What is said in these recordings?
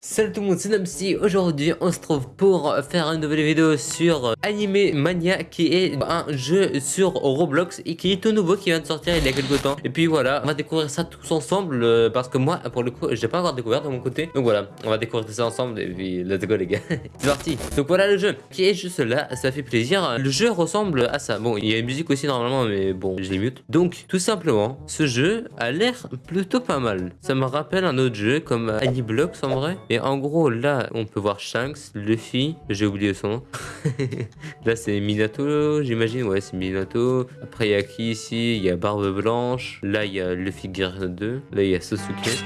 Salut tout le monde, c'est Namsi. Aujourd'hui, on se trouve pour faire une nouvelle vidéo sur Anime Mania, qui est un jeu sur Roblox et qui est tout nouveau, qui vient de sortir il y a quelques temps. Et puis voilà, on va découvrir ça tous ensemble euh, parce que moi, pour le coup, j'ai pas encore découvert de mon côté. Donc voilà, on va découvrir ça ensemble et puis let's go les gars. c'est parti. Donc voilà le jeu qui est juste là, ça fait plaisir. Le jeu ressemble à ça. Bon, il y a une musique aussi normalement, mais bon, je l'ai mute. Donc tout simplement, ce jeu a l'air plutôt pas mal. Ça me rappelle un autre jeu comme Aniblox en vrai. Et en gros, là, on peut voir Shanks, Luffy, j'ai oublié son nom. là, c'est Minato, j'imagine. Ouais, c'est Minato. Après, il y a qui ici? Il y a Barbe Blanche. Là, il y a Luffy Guerre 2. Là, il y a Sasuke.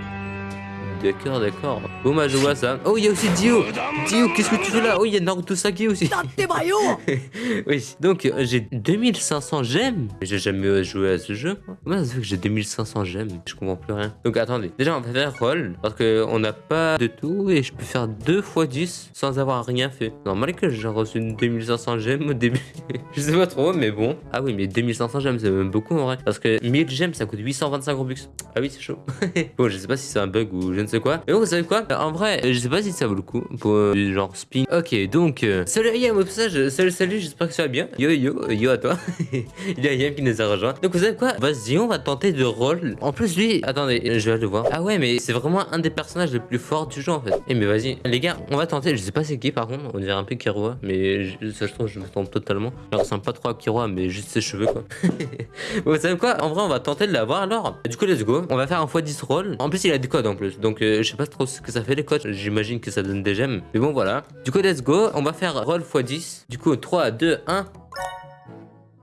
D'accord, d'accord. Bon, bah, je vois ça. Oh, il y a aussi Dio. Dio, qu'est-ce que tu fais là? Oh, il y a Naruto Saki aussi. oui, donc euh, j'ai 2500 gemmes. J'ai jamais joué à ce jeu. Comment ça se fait que j'ai 2500 gemmes? Je comprends plus rien. Donc attendez, déjà on va faire roll parce que on n'a pas de tout et je peux faire 2 fois 10 sans avoir rien fait. Normal que j'ai reçu 2500 gemmes au début. je sais pas trop, mais bon. Ah oui, mais 2500 gemmes c'est même beaucoup en vrai. Parce que 1000 gemmes ça coûte 825 Robux. Ah oui, c'est chaud. bon, je sais pas si c'est un bug ou je ne sais quoi. Mais bon, vous savez quoi? En vrai, je sais pas si ça vaut le coup pour euh, genre spin. Ok, donc euh, salut Ayam au passage. Salut, salut, j'espère que ça va bien. Yo yo, yo à toi. Il y a Ayam qui nous a rejoint. Donc vous savez quoi? Vas-y, on va tenter de roll. En plus, lui, attendez, je vais le voir. Ah ouais, mais c'est vraiment un des personnages les plus forts du jeu en fait. Eh mais vas-y, les gars, on va tenter. Je sais pas c'est qui par contre. On dirait un peu Kiroa, mais je, ça je trouve je me trompe totalement. Il ressemble pas trop à Kiroa, mais juste ses cheveux quoi. vous savez quoi? En vrai, on va tenter de l'avoir alors. Du coup, let's go. On va faire un x10 roll. En plus, il a des codes en plus. Donc, je sais pas trop ce que ça fait les codes. J'imagine que ça donne des gemmes. Mais bon, voilà. Du coup, let's go. On va faire roll x10. Du coup, 3, 2, 1.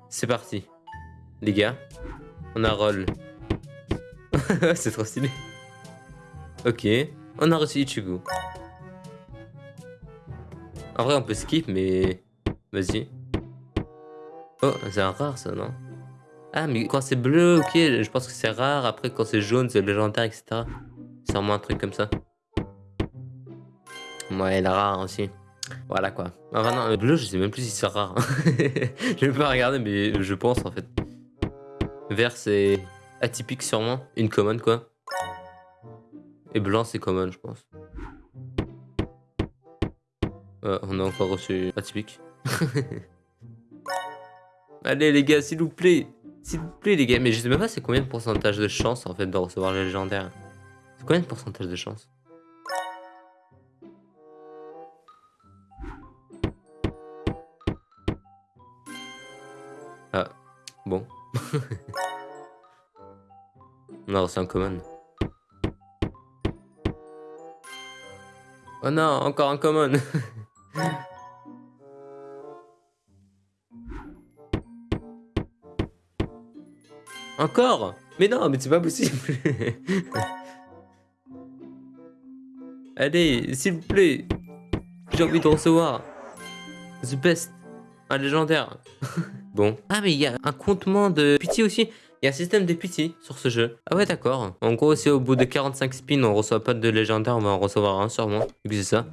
C'est parti. Les gars, on a roll. C'est trop stylé. Ok. On a reçu Ichigo. En vrai, on peut skip, mais... Vas-y. Oh, c'est un rare, ça, non? Ah, mais quand c'est bleu, ok, je pense que c'est rare. Après, quand c'est jaune, c'est légendaire, etc. C'est vraiment un truc comme ça. Ouais, la rare aussi. Voilà quoi. Enfin non, le bleu, je sais même plus si c'est rare. je vais pas regarder, mais je pense en fait. Vert, c'est atypique sûrement. Une common quoi. Et blanc, c'est common, je pense. Ouais, on a encore reçu atypique. Allez les gars, s'il vous plaît. S'il vous plaît les gars. Mais je sais même pas c'est combien de pourcentage de chance en fait de recevoir les légendaires. C'est combien de pourcentage de chance Ah, bon. On a reçu un common. Oh non, encore un common. encore? Mais non, mais c'est pas possible. Allez, s'il vous plaît. J'ai envie de recevoir. The best. Un légendaire. bon. Ah, mais il y a un comptement de pitié aussi. Il y a un système de pitié sur ce jeu. Ah ouais, d'accord. En gros, si au bout de 45 spins, on reçoit pas de légendaire, on va en recevoir un sûrement. Vu que c'est ça.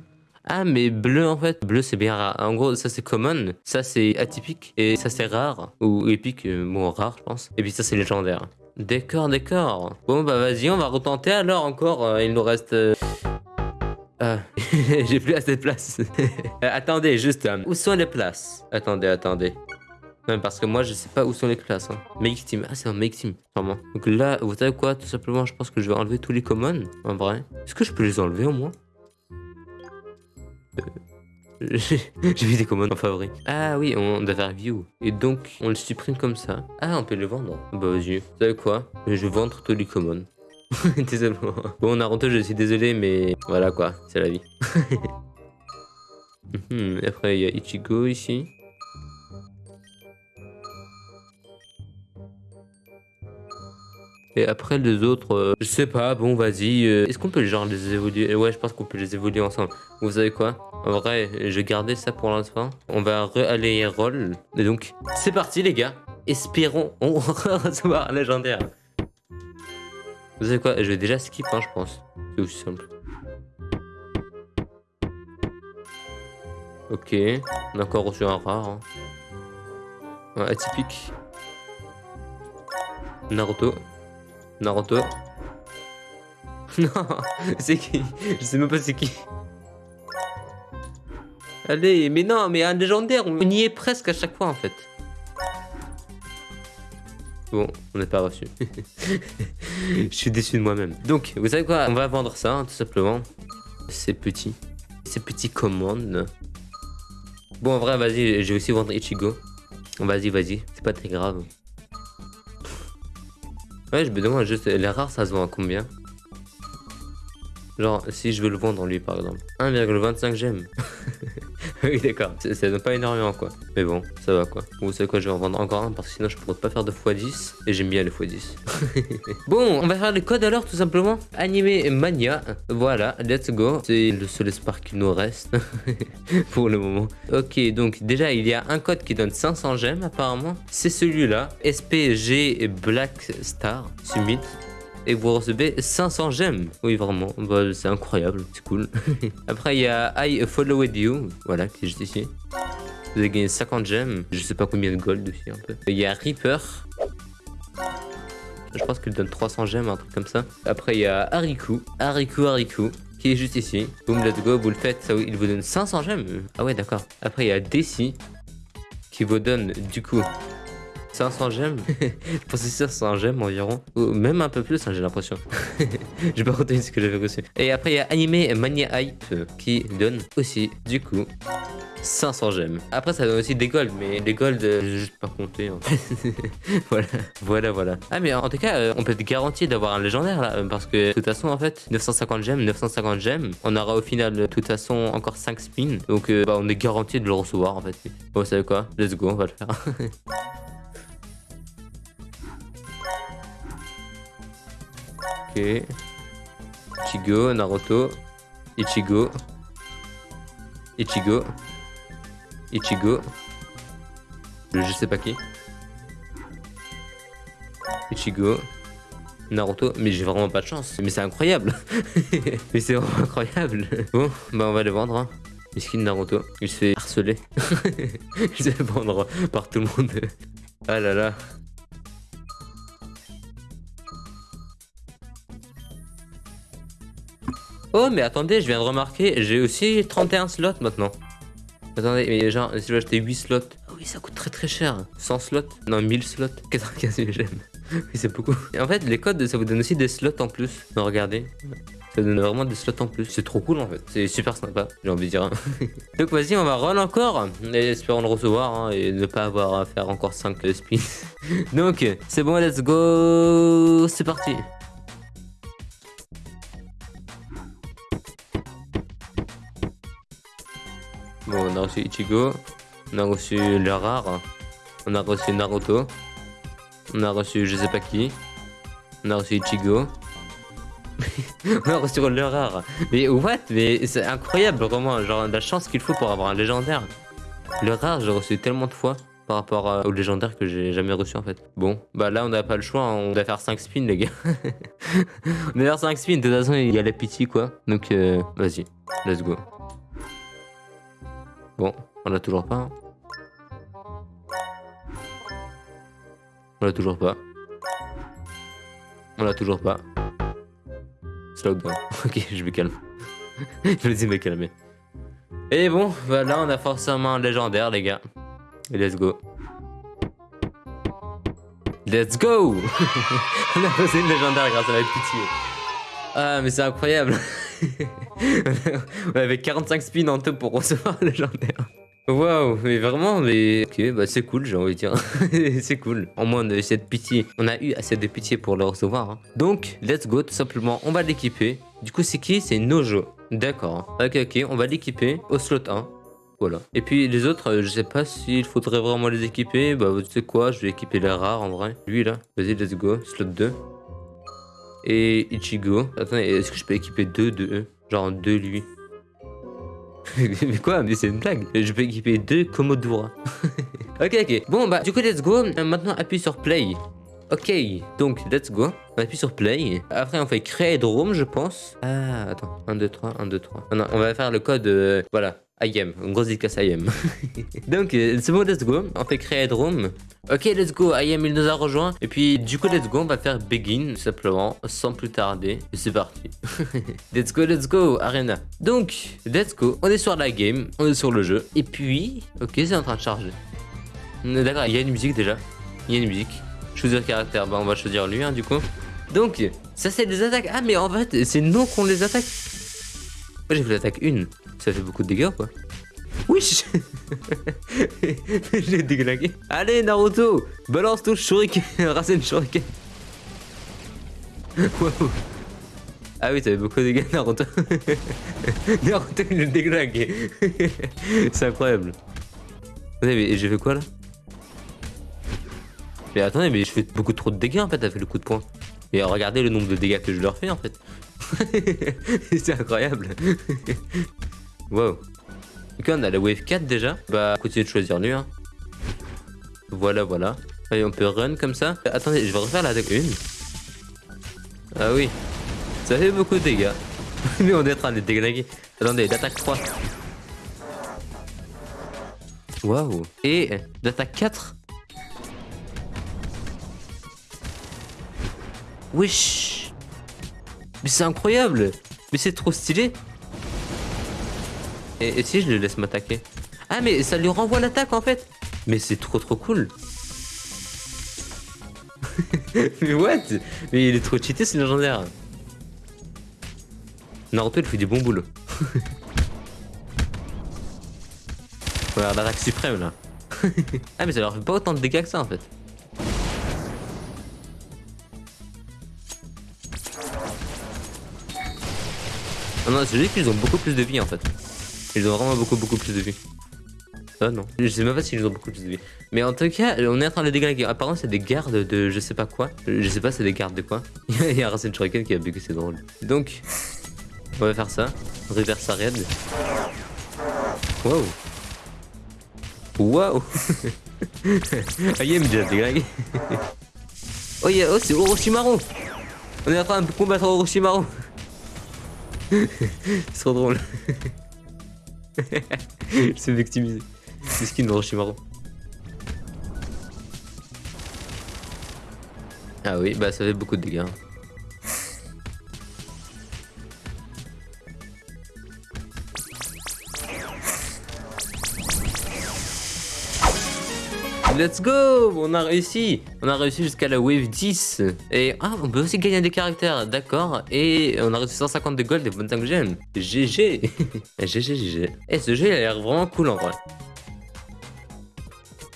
Ah, mais bleu en fait. Bleu, c'est bien rare. En gros, ça c'est common. Ça c'est atypique. Et ça c'est rare. Ou épique. euh, Bon, rare, je pense. Et puis ça c'est légendaire. D'accord, d'accord. Bon, bah vas-y, on va retenter alors encore. Euh, Il nous reste. Euh, j'ai plus assez de place. Euh, attendez, juste, euh, où sont les places? Attendez, attendez. Non, parce que moi, je sais pas où sont les places. Hein. Make team. Ah, c'est un make team, sûrement. Donc là, vous savez quoi? Tout simplement, je pense que je vais enlever tous les commons, en vrai. Est-ce que je peux les enlever au moins? Euh, J'ai j'ai vu des commons en favori. Ah oui, on doit faire view. Et donc, on le supprime comme ça. Ah, on peut le vendre. Bah, vas-y. Vous savez quoi? Je vais vendre tous les commons. désolé. Bon, Naruto, je suis désolé, mais voilà quoi, c'est la vie. Mhm, Après, il y a Ichigo ici. Et après, les autres, euh, je sais pas, bon, vas-y. euh, Est-ce qu'on peut genre les évoluer? Ouais, je pense qu'on peut les évoluer ensemble. Vous savez quoi? En vrai, je garder ça pour l'instant. On va re-aller roll. Et donc, c'est parti, les gars. Espérons, on recevoir légendaire. Vous savez quoi Je vais déjà skip, hein, je pense. C'est aussi simple. Ok, on a encore reçu un rare. hein. Atypique. Naruto. Naruto. Non, c'est qui Je sais même pas c'est qui. Allez, mais non, mais un légendaire, on y est presque à chaque fois en fait. Bon, on n'est pas reçu. Je suis déçu de moi-même. Donc, vous savez quoi? On va vendre ça, hein, tout simplement. C'est petit. C'est petit commande. Bon, en vrai, vas-y, j'ai aussi vendre Ichigo. Vas-y, vas-y, c'est pas très grave. Ouais, je me demande juste, les rares, ça se vend à combien? Genre, si je veux le vendre en lui, par exemple. 1,25 gemmes. oui, d'accord. Ça donne pas énormément, quoi. Mais bon, ça va, quoi. Vous savez quoi, je vais en vendre encore un parce que sinon, je pourrais pas faire de x10. Et j'aime bien les x10. bon, on va faire les codes alors, tout simplement. Animé Mania. Voilà, let's go. C'est le seul espoir qu'il nous reste. pour le moment. Ok, donc déjà, il y a un code qui donne 500 gemmes, apparemment. C'est celui-là. SPG Black Star Summit et vous recevez 500 gemmes. Oui, vraiment, bah, c'est incroyable, c'est cool. Après, il y a I Followed You, voilà, qui est juste ici. Vous avez gagné 50 gemmes, je sais pas combien de gold aussi un peu. Il y a Reaper. Je pense qu'il donne 300 gemmes, un truc comme ça. Après, il y a Hariku. Hariku, Hariku qui est juste ici. Boom, let's go, vous le faites, ça, il vous donne 500 gemmes. Ah ouais, d'accord. Après, il y a Desi, qui vous donne, du coup, 500 gemmes pensais 500 gemmes environ. Ou même un peu plus, hein, j'ai l'impression. j'ai pas retenu ce que j'avais reçu. Et après, il y a Animé Mania Hype qui donne aussi, du coup, 500 gemmes. Après, ça donne aussi des golds, mais les golds, euh, j'ai juste pas compté. Voilà, voilà, voilà. Ah, mais en tout cas, euh, on peut être garanti d'avoir un légendaire là, parce que de toute façon, en fait, 950 gemmes, 950 gemmes, on aura au final, de toute façon, encore 5 spins. Donc, euh, bah, on est garanti de le recevoir en fait. Bon, vous savez quoi? Let's go, on va le faire. Ichigo, Naruto. Ichigo. Ichigo. Ichigo. Je sais pas qui. Ichigo. Naruto. Mais j'ai vraiment pas de chance. Mais c'est incroyable. mais c'est vraiment incroyable. Bon, bah on va le vendre. Hein. Miskin Naruto. Il se fait harceler. Il se fait vendre par tout le monde. Ah là là. Oh, mais attendez, je viens de remarquer, j'ai aussi 31 slots maintenant. Attendez, mais genre, si je veux acheter 8 slots. Oh oui, ça coûte très très cher. 100 slots? Non, 1000 slots. 95 000 gemmes. oui, c'est beaucoup. Et en fait, les codes, ça vous donne aussi des slots en plus. Non, regardez. Ça donne vraiment des slots en plus. C'est trop cool en fait. C'est super sympa, j'ai envie de dire. Donc vas-y, on va roll encore. Et espérons le recevoir hein, et ne pas avoir à faire encore 5 spins. Donc, c'est bon, let's go. C'est parti. Bon, on a reçu Ichigo, on a reçu le rare, on a reçu Naruto, on a reçu je sais pas qui, on a reçu Ichigo, on a reçu le rare. Mais what? Mais c'est incroyable vraiment, genre la chance qu'il faut pour avoir un légendaire. Le rare, j'ai reçu tellement de fois par rapport au légendaire que j'ai jamais reçu en fait. Bon, bah là on n'a pas le choix, on doit faire 5 spins les gars. on doit faire 5 spins, de toute façon il y a la pitié quoi. Donc euh, vas-y, let's go. Bon, on l'a toujours pas. On l'a toujours pas. On l'a toujours pas. Slowdown. ok, je me calme. je me dis me calmer. Et bon, voilà, on a forcément un légendaire, les gars. Et let's go. Let's go On a posé une légendaire grâce à la pitié. Ah, mais c'est incroyable On avait 45 spins en tout pour recevoir le légendaire. Waouh, mais vraiment, mais ok, bah c'est cool, j'ai envie de dire. c'est cool. Au moins, on a eu cette pitié. On a eu assez de pitié pour le recevoir. Hein. Donc, let's go, tout simplement, on va l'équiper. Du coup, c'est qui? C'est Nojo. D'accord. Ok, ok, on va l'équiper au slot 1. Voilà. Et puis les autres, euh, je sais pas s'il faudrait vraiment les équiper. Bah, tu sais quoi, je vais équiper les rares en vrai. Lui là, vas-y, let's go, slot 2 et Ichigo. Attendez, est-ce que je peux équiper deux de eux? Genre deux lui. mais quoi? Mais c'est une blague. Je peux équiper deux Komodura. ok, ok. Bon, bah, du coup, let's go. Euh, maintenant, appuie sur play. Ok, donc let's go. On appuie sur play. Après, on fait créer drone, je pense. Ah, attends. 1, 2, 3, 1, 2, 3. non, on va faire le code. Euh, voilà. IM, une grosse dédicace IM. Donc, euh, c'est bon, let's go. On fait créer room. Ok, let's go. IM, il nous a rejoint. Et puis, du coup, let's go. On va faire begin, tout simplement, sans plus tarder. C'est parti. let's go, let's go, Arena. Donc, let's go. On est sur la game, on est sur le jeu. Et puis, ok, c'est en train de charger. D'accord, il y a une musique déjà. Il y a une musique. Choisir caractère. Bah, on va choisir lui, hein, du coup. Donc, ça, c'est des attaques. Ah, mais en fait, c'est non qu'on les attaque. Moi, j'ai fait l'attaque 1. Ça fait beaucoup de dégâts, quoi. Wesh Je l'ai déglingué. Allez, Naruto Balance ton shuriken Rasen shuriken. Ah oui, ça fait beaucoup de dégâts, Naruto. Naruto, il l'a déglingué. C'est incroyable. Mais j'ai fait quoi, là? Mais attendez, mais je fais beaucoup trop de dégâts, en fait, a fait le coup de poing. Et regardez le nombre de dégâts que je leur fais, en fait. C'est incroyable. Wow. Ok, on a la wave 4 déjà. Bah, continuer de choisir lui. Hein. Voilà, voilà. Allez, on peut run comme ça. Attendez, je vais refaire l'attaque 1. Ah oui. Ça fait beaucoup de dégâts. Mais on est en train de déglinguer. Attendez, l'attaque 3. Waouh. Et l'attaque 4. Wesh. Mais c'est incroyable. Mais c'est trop stylé. Et, si je le laisse m'attaquer. Ah mais ça lui renvoie l'attaque en fait. Mais c'est trop trop cool. Mais what? Mais il est trop cheaté c'est légendaire. Naruto il fait du bon boulot Regarde l'attaque suprême là. Ah mais ça leur fait pas autant de dégâts que ça en fait. Non, non, c'est juste qu'ils ont beaucoup plus de vie en fait. Ils ont vraiment beaucoup beaucoup plus de vie. Ah non. Je sais même pas s'ils ont beaucoup plus de vie. Mais en tout cas, on est en train de déglinguer. Apparemment, c'est des gardes de je sais pas quoi. Je sais pas c'est des gardes de quoi. Il y a Rasen Shuriken qui a bugué, c'est drôle. Donc, on va faire ça. Reverse raid. Wow. Wow. ah, il déjà déglingué. oh, yeah, oh c'est Orochimaru. On est en train de combattre Orochimaru. c'est trop drôle. C'est victimisé. C'est skin de Roshimaru. Ah oui, bah ça fait beaucoup de dégâts. Let's go. On a réussi. On a réussi jusqu'à la wave 10 Et ah, on peut aussi gagner des caractères, d'accord. Et on a reçu 150 de gold et 25 gemmes GG GG, GG Et ce jeu il a l'air vraiment cool en vrai.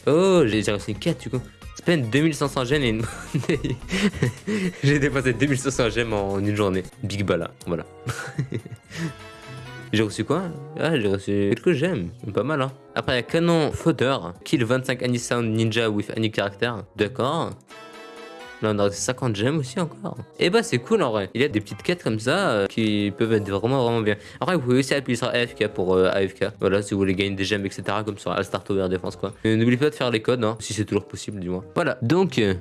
Oh, j'ai réussi une quête du coup. Spend 2500 gemmes et une... j'ai dépassé 2500 gemmes en une journée. Big bala, voilà J'ai reçu quoi? Ah, j'ai reçu quelques gemmes. Pas mal, hein. Après, il y a canon fodder. Kill 25 Any Sound Ninja with Any Character. D'accord. Là, on a reçu 50 gemmes aussi encore. Et bah, c'est cool en vrai. Il y a des petites quêtes comme ça euh, qui peuvent être vraiment, vraiment bien. Après, vous pouvez aussi appuyer sur AFK pour euh, AFK. Voilà, si vous voulez gagner des gemmes, etc. Comme sur Start Over Defense, quoi. N'oubliez pas de faire les codes, hein, si c'est toujours possible, du moins. Voilà. Donc,